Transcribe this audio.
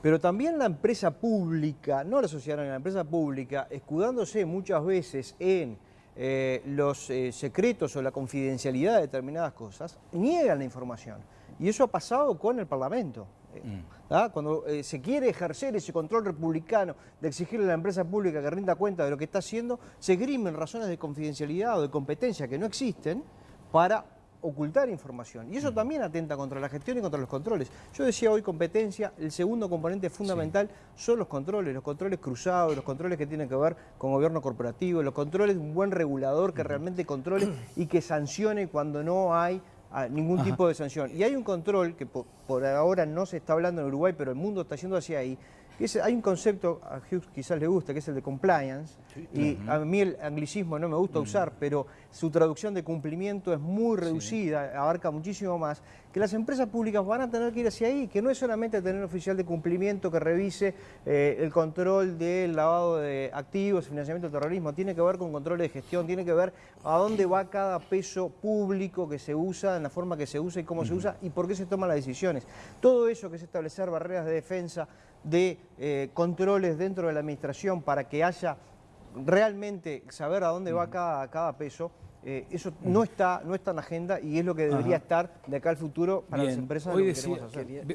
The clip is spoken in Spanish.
Pero también la empresa pública, no la sociedad, la empresa pública, escudándose muchas veces en eh, los eh, secretos o la confidencialidad de determinadas cosas, niegan la información. Y eso ha pasado con el Parlamento. Eh, mm. Cuando se quiere ejercer ese control republicano de exigirle a la empresa pública que rinda cuenta de lo que está haciendo, se grimen razones de confidencialidad o de competencia que no existen para ocultar información. Y eso también atenta contra la gestión y contra los controles. Yo decía hoy competencia, el segundo componente fundamental son los controles, los controles cruzados, los controles que tienen que ver con gobierno corporativo, los controles de un buen regulador que realmente controle y que sancione cuando no hay ah, ningún tipo de sanción. Y hay un control que por, por, ahora no se está hablando en Uruguay, pero el mundo está yendo hacia ahí, hay un concepto, a Hughes quizás le gusta, que es el de compliance, y a mí el anglicismo no me gusta usar, pero su traducción de cumplimiento es muy reducida, abarca muchísimo más, que las empresas públicas van a tener que ir hacia ahí, que no es solamente tener un oficial de cumplimiento que revise eh, el control del lavado de activos, financiamiento del terrorismo, tiene que ver con control de gestión, tiene que ver a dónde va cada peso público que se usa, en la forma que se usa y cómo se usa y por qué se toman las decisiones. Todo eso que es establecer barreras de defensa, de eh, controles dentro de la administración para que haya realmente saber a dónde va cada, cada peso, eh, eso no está, no está en la agenda y es lo que debería estar de acá al futuro para las empresas que queremos hacer.